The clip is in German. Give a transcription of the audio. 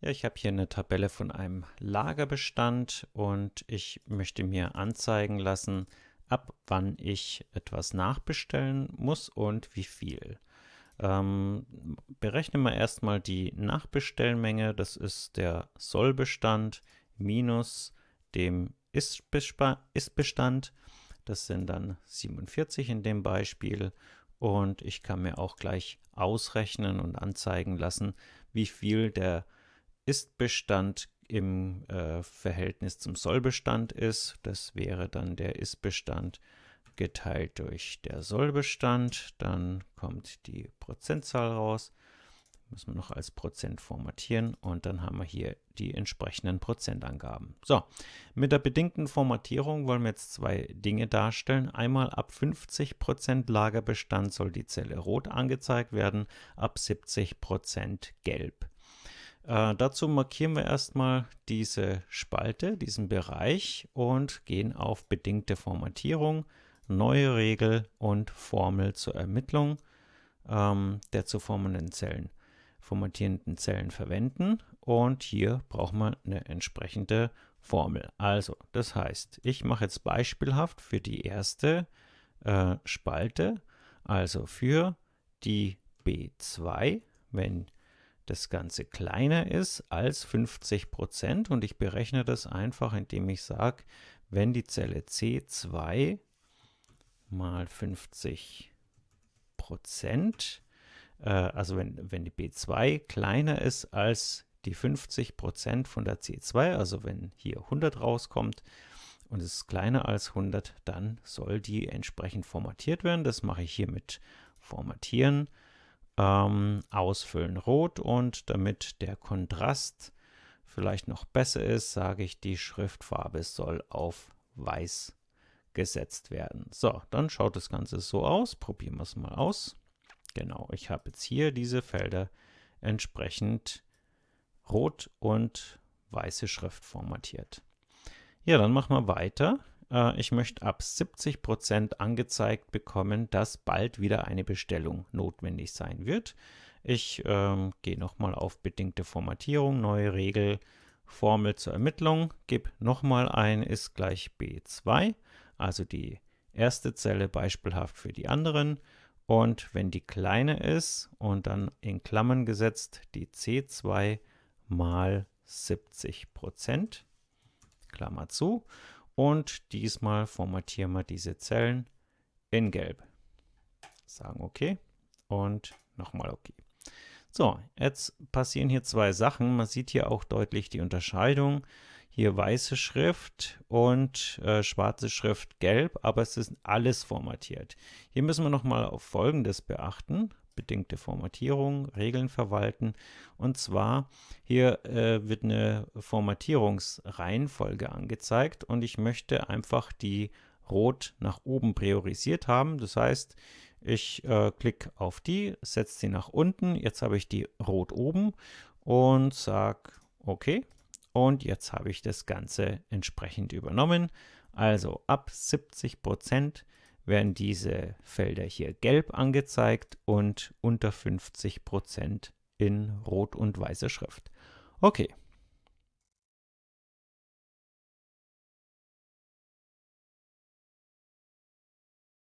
Ja, ich habe hier eine Tabelle von einem Lagerbestand und ich möchte mir anzeigen lassen, ab wann ich etwas nachbestellen muss und wie viel. Ähm, berechnen wir erstmal die Nachbestellmenge, das ist der Sollbestand minus dem Ist-Bestand, das sind dann 47 in dem Beispiel. Und ich kann mir auch gleich ausrechnen und anzeigen lassen, wie viel der ist-Bestand im äh, Verhältnis zum Sollbestand ist. Das wäre dann der Ist-Bestand geteilt durch der Sollbestand. Dann kommt die Prozentzahl raus. Müssen wir noch als Prozent formatieren und dann haben wir hier die entsprechenden Prozentangaben. So, mit der bedingten Formatierung wollen wir jetzt zwei Dinge darstellen. Einmal ab 50% Lagerbestand soll die Zelle rot angezeigt werden, ab 70% gelb. Äh, dazu markieren wir erstmal diese Spalte, diesen Bereich und gehen auf bedingte Formatierung, neue Regel und Formel zur Ermittlung ähm, der zu formenden Zellen, formatierenden Zellen verwenden und hier brauchen wir eine entsprechende Formel. Also, das heißt, ich mache jetzt beispielhaft für die erste äh, Spalte, also für die B2, wenn das Ganze kleiner ist als 50 Prozent und ich berechne das einfach, indem ich sage, wenn die Zelle C2 mal 50 Prozent, äh, also wenn, wenn die B2 kleiner ist als die 50 Prozent von der C2, also wenn hier 100 rauskommt und es ist kleiner als 100, dann soll die entsprechend formatiert werden. Das mache ich hier mit Formatieren ähm, ausfüllen rot und damit der Kontrast vielleicht noch besser ist, sage ich, die Schriftfarbe soll auf weiß gesetzt werden. So, dann schaut das Ganze so aus. Probieren wir es mal aus. Genau, ich habe jetzt hier diese Felder entsprechend rot und weiße Schrift formatiert. Ja, dann machen wir weiter. Äh, ich möchte ab 70% angezeigt bekommen, dass bald wieder eine Bestellung notwendig sein wird. Ich ähm, gehe nochmal auf bedingte Formatierung, neue Regel, Formel zur Ermittlung, gebe nochmal ein, ist gleich B2, also die erste Zelle beispielhaft für die anderen. Und wenn die kleine ist und dann in Klammern gesetzt die C2 mal 70% Klammer zu. Und diesmal formatieren wir diese Zellen in Gelb. Sagen OK und nochmal OK. So, jetzt passieren hier zwei Sachen. Man sieht hier auch deutlich die Unterscheidung. Hier weiße Schrift und äh, schwarze Schrift gelb, aber es ist alles formatiert. Hier müssen wir nochmal auf Folgendes beachten bedingte Formatierung, Regeln verwalten. Und zwar hier äh, wird eine Formatierungsreihenfolge angezeigt und ich möchte einfach die rot nach oben priorisiert haben. Das heißt, ich äh, klicke auf die, setze sie nach unten. Jetzt habe ich die rot oben und sage OK. Und jetzt habe ich das Ganze entsprechend übernommen. Also ab 70 Prozent werden diese Felder hier gelb angezeigt und unter 50% in rot und weißer Schrift. Okay,